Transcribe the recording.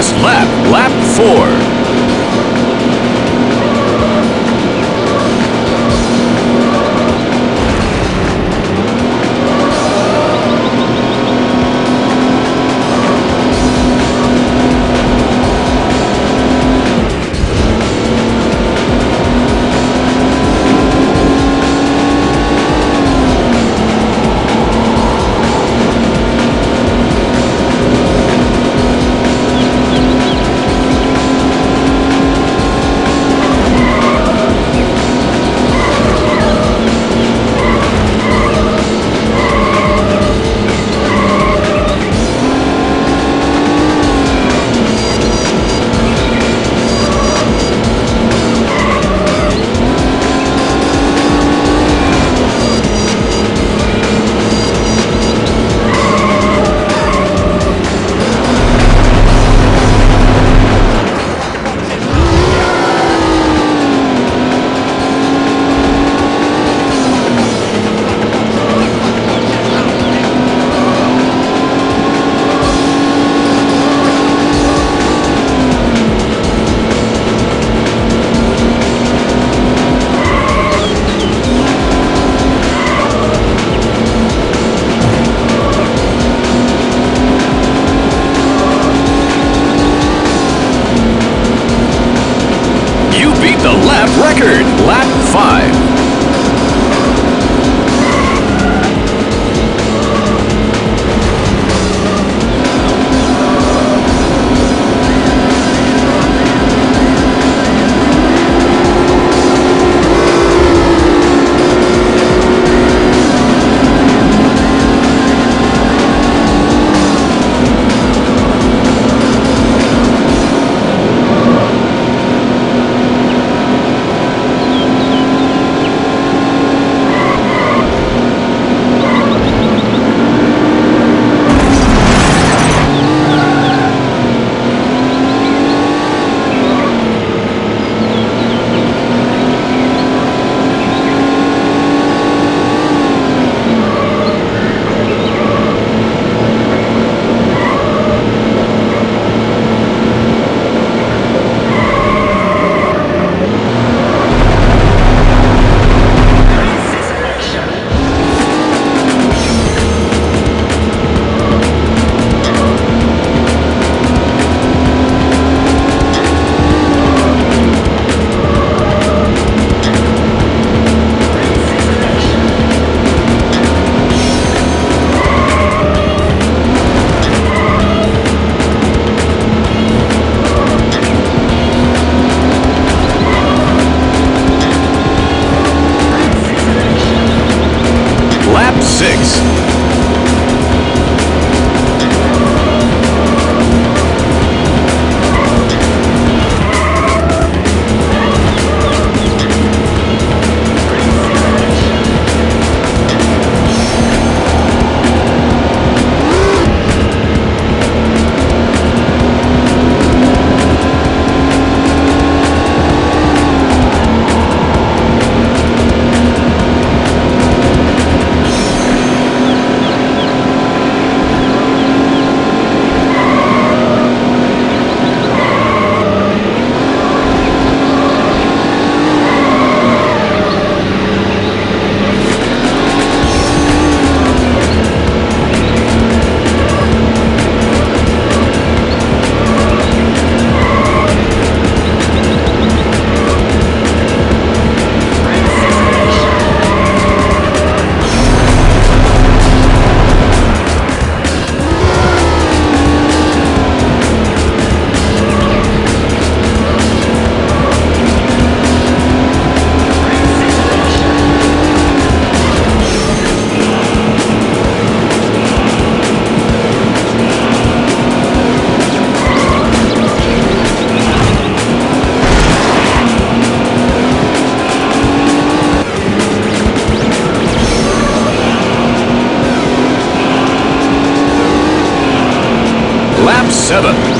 last lap, lap 4. seven.